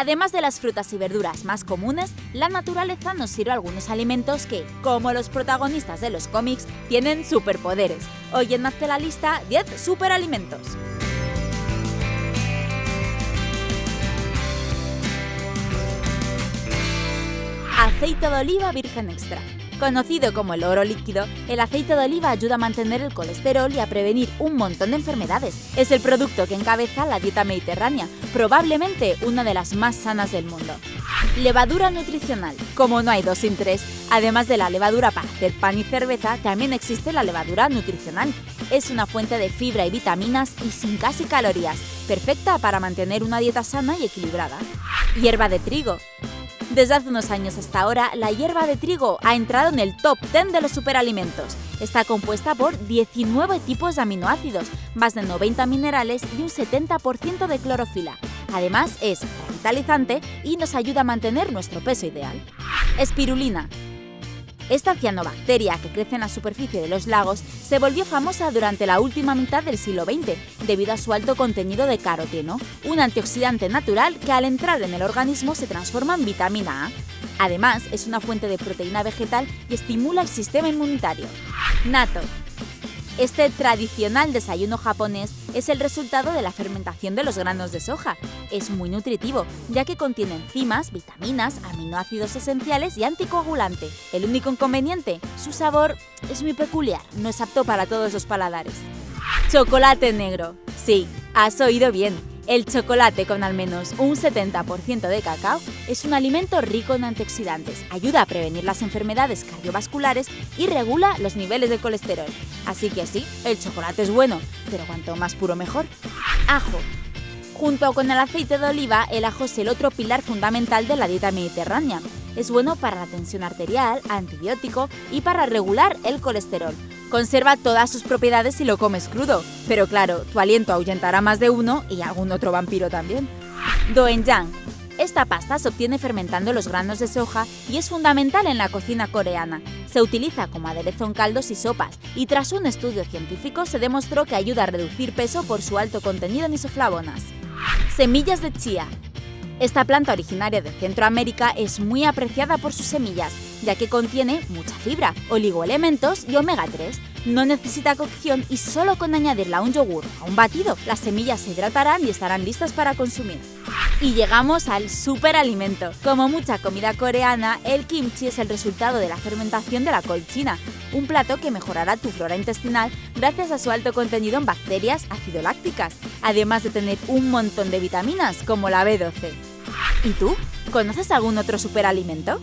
Además de las frutas y verduras más comunes, la naturaleza nos sirve algunos alimentos que, como los protagonistas de los cómics, tienen superpoderes. Hoy en Hazte la lista 10 superalimentos. Aceite de oliva virgen extra. Conocido como el oro líquido, el aceite de oliva ayuda a mantener el colesterol y a prevenir un montón de enfermedades. Es el producto que encabeza la dieta mediterránea, probablemente una de las más sanas del mundo. Levadura nutricional. Como no hay dos sin tres, además de la levadura para hacer pan y cerveza, también existe la levadura nutricional. Es una fuente de fibra y vitaminas y sin casi calorías, perfecta para mantener una dieta sana y equilibrada. Hierba de trigo. Desde hace unos años hasta ahora, la hierba de trigo ha entrado en el top 10 de los superalimentos. Está compuesta por 19 tipos de aminoácidos, más de 90 minerales y un 70% de clorofila. Además, es revitalizante y nos ayuda a mantener nuestro peso ideal. Espirulina. Esta cianobacteria que crece en la superficie de los lagos se volvió famosa durante la última mitad del siglo XX debido a su alto contenido de caroteno, un antioxidante natural que al entrar en el organismo se transforma en vitamina A. Además, es una fuente de proteína vegetal y estimula el sistema inmunitario. Nato. Este tradicional desayuno japonés es el resultado de la fermentación de los granos de soja. Es muy nutritivo, ya que contiene enzimas, vitaminas, aminoácidos esenciales y anticoagulante. El único inconveniente, su sabor es muy peculiar, no es apto para todos los paladares. Chocolate negro. Sí, has oído bien. El chocolate con al menos un 70% de cacao es un alimento rico en antioxidantes, ayuda a prevenir las enfermedades cardiovasculares y regula los niveles de colesterol. Así que sí, el chocolate es bueno, pero cuanto más puro mejor. Ajo. Junto con el aceite de oliva, el ajo es el otro pilar fundamental de la dieta mediterránea. Es bueno para la tensión arterial, antibiótico y para regular el colesterol. Conserva todas sus propiedades si lo comes crudo, pero claro, tu aliento ahuyentará más de uno y algún otro vampiro también. Doenjang. Esta pasta se obtiene fermentando los granos de soja y es fundamental en la cocina coreana. Se utiliza como aderezo en caldos y sopas, y tras un estudio científico se demostró que ayuda a reducir peso por su alto contenido en isoflavonas. Semillas de chía. Esta planta originaria de Centroamérica es muy apreciada por sus semillas, ya que contiene mucha fibra, oligoelementos y omega 3. No necesita cocción y solo con añadirla a un yogur a un batido, las semillas se hidratarán y estarán listas para consumir. Y llegamos al superalimento. Como mucha comida coreana, el kimchi es el resultado de la fermentación de la col china, un plato que mejorará tu flora intestinal gracias a su alto contenido en bacterias acidolácticas, además de tener un montón de vitaminas como la B12. ¿Y tú? ¿Conoces algún otro superalimento?